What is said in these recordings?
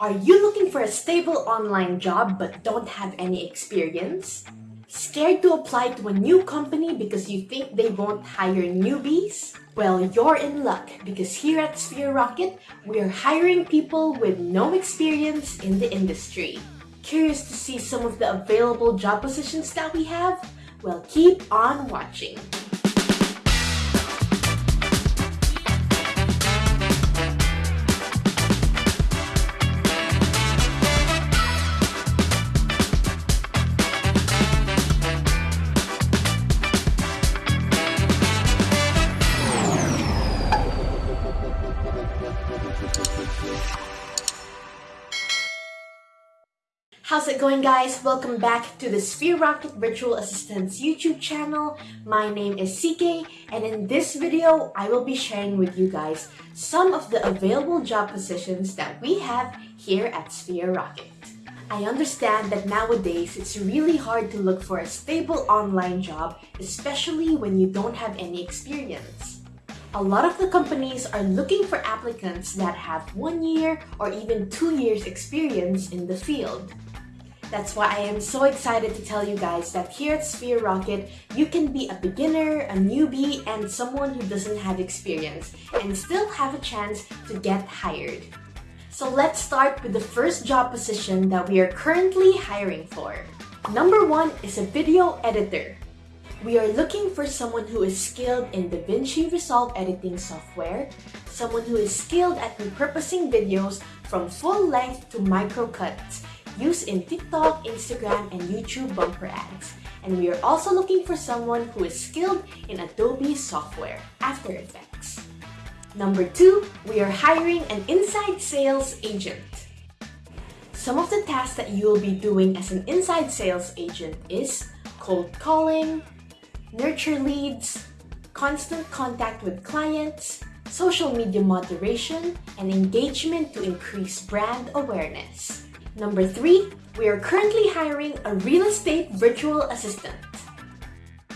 Are you looking for a stable online job but don't have any experience? Scared to apply to a new company because you think they won't hire newbies? Well, you're in luck because here at Sphere Rocket, we're hiring people with no experience in the industry. Curious to see some of the available job positions that we have? Well, keep on watching. How's it going guys? Welcome back to the Sphere Rocket Virtual Assistants YouTube channel. My name is CK and in this video, I will be sharing with you guys some of the available job positions that we have here at Sphere Rocket. I understand that nowadays it's really hard to look for a stable online job, especially when you don't have any experience. A lot of the companies are looking for applicants that have one year or even two years experience in the field. That's why I am so excited to tell you guys that here at Sphere Rocket, you can be a beginner, a newbie, and someone who doesn't have experience and still have a chance to get hired. So let's start with the first job position that we are currently hiring for. Number one is a video editor. We are looking for someone who is skilled in DaVinci Resolve editing software, someone who is skilled at repurposing videos from full length to micro cuts, used in TikTok, Instagram, and YouTube bumper ads. And we are also looking for someone who is skilled in Adobe software, After Effects. Number two, we are hiring an inside sales agent. Some of the tasks that you will be doing as an inside sales agent is cold calling, nurture leads, constant contact with clients, social media moderation, and engagement to increase brand awareness. Number three, we are currently hiring a real estate virtual assistant.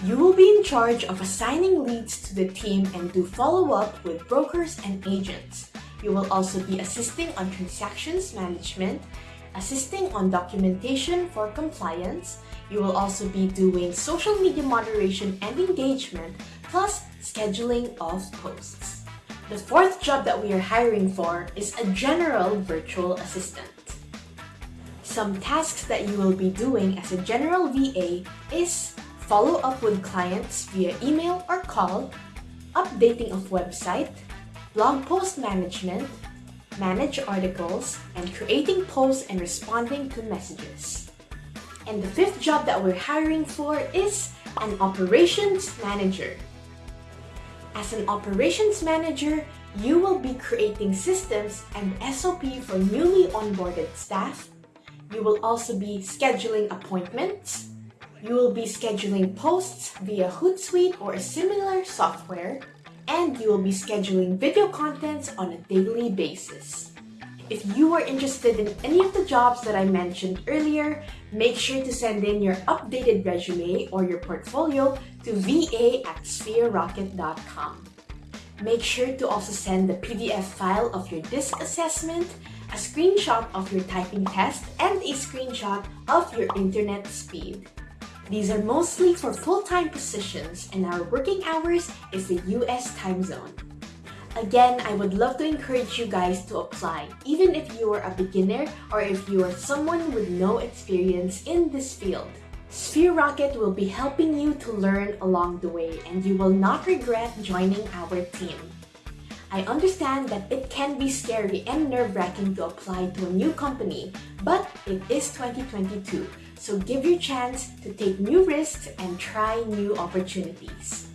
You will be in charge of assigning leads to the team and do follow-up with brokers and agents. You will also be assisting on transactions management, assisting on documentation for compliance. You will also be doing social media moderation and engagement, plus scheduling of posts. The fourth job that we are hiring for is a general virtual assistant. Some tasks that you will be doing as a general VA is follow up with clients via email or call, updating of website, blog post management, manage articles, and creating posts and responding to messages. And the fifth job that we're hiring for is an operations manager. As an operations manager, you will be creating systems and SOP for newly onboarded staff you will also be scheduling appointments. You will be scheduling posts via Hootsuite or a similar software. And you will be scheduling video contents on a daily basis. If you are interested in any of the jobs that I mentioned earlier, make sure to send in your updated resume or your portfolio to va at sphererocket.com. Make sure to also send the PDF file of your DISC assessment a screenshot of your typing test, and a screenshot of your internet speed. These are mostly for full-time positions and our working hours is the US time zone. Again, I would love to encourage you guys to apply, even if you are a beginner or if you are someone with no experience in this field. Sphere Rocket will be helping you to learn along the way and you will not regret joining our team. I understand that it can be scary and nerve-wracking to apply to a new company, but it is 2022, so give your chance to take new risks and try new opportunities.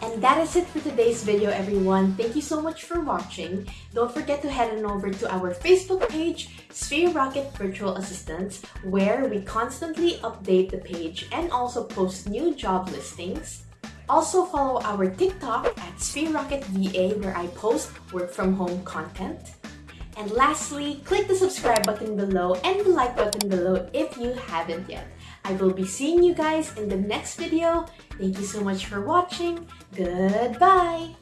And that is it for today's video everyone. Thank you so much for watching. Don't forget to head on over to our Facebook page, Sphere Rocket Virtual Assistants, where we constantly update the page and also post new job listings. Also follow our TikTok at SphereRocketVA where I post work from home content. And lastly, click the subscribe button below and the like button below if you haven't yet. I will be seeing you guys in the next video. Thank you so much for watching. Goodbye!